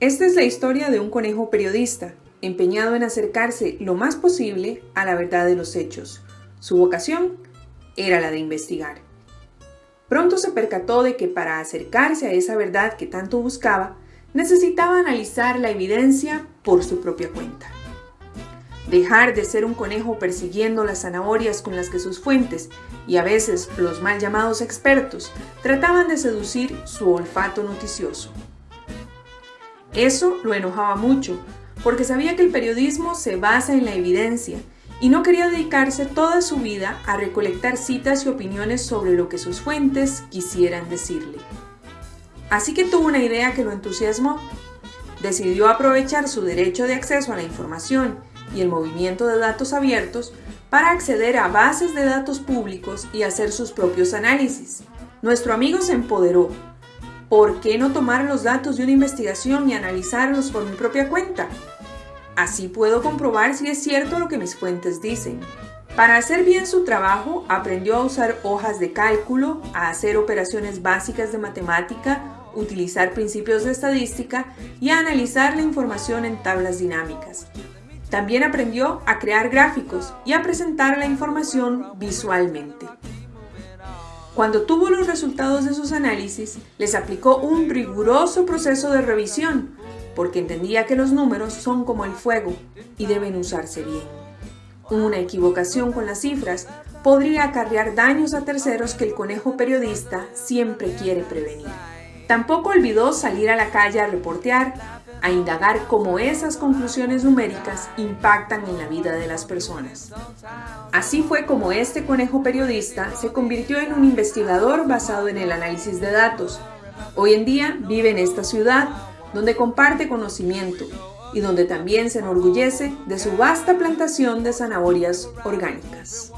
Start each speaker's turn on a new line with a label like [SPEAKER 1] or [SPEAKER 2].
[SPEAKER 1] Esta es la historia de un conejo periodista, empeñado en acercarse lo más posible a la verdad de los hechos. Su vocación era la de investigar. Pronto se percató de que para acercarse a esa verdad que tanto buscaba, necesitaba analizar la evidencia por su propia cuenta. Dejar de ser un conejo persiguiendo las zanahorias con las que sus fuentes y a veces los mal llamados expertos trataban de seducir su olfato noticioso. Eso lo enojaba mucho, porque sabía que el periodismo se basa en la evidencia y no quería dedicarse toda su vida a recolectar citas y opiniones sobre lo que sus fuentes quisieran decirle. Así que tuvo una idea que lo entusiasmó. Decidió aprovechar su derecho de acceso a la información y el movimiento de datos abiertos para acceder a bases de datos públicos y hacer sus propios análisis. Nuestro amigo se empoderó ¿por qué no tomar los datos de una investigación y analizarlos por mi propia cuenta? Así puedo comprobar si es cierto lo que mis fuentes dicen. Para hacer bien su trabajo, aprendió a usar hojas de cálculo, a hacer operaciones básicas de matemática, utilizar principios de estadística y a analizar la información en tablas dinámicas. También aprendió a crear gráficos y a presentar la información visualmente. Cuando tuvo los resultados de sus análisis, les aplicó un riguroso proceso de revisión, porque entendía que los números son como el fuego y deben usarse bien. Una equivocación con las cifras podría acarrear daños a terceros que el conejo periodista siempre quiere prevenir. Tampoco olvidó salir a la calle a reportear, a indagar cómo esas conclusiones numéricas impactan en la vida de las personas. Así fue como este conejo periodista se convirtió en un investigador basado en el análisis de datos. Hoy en día vive en esta ciudad, donde comparte conocimiento y donde también se enorgullece de su vasta plantación de zanahorias orgánicas.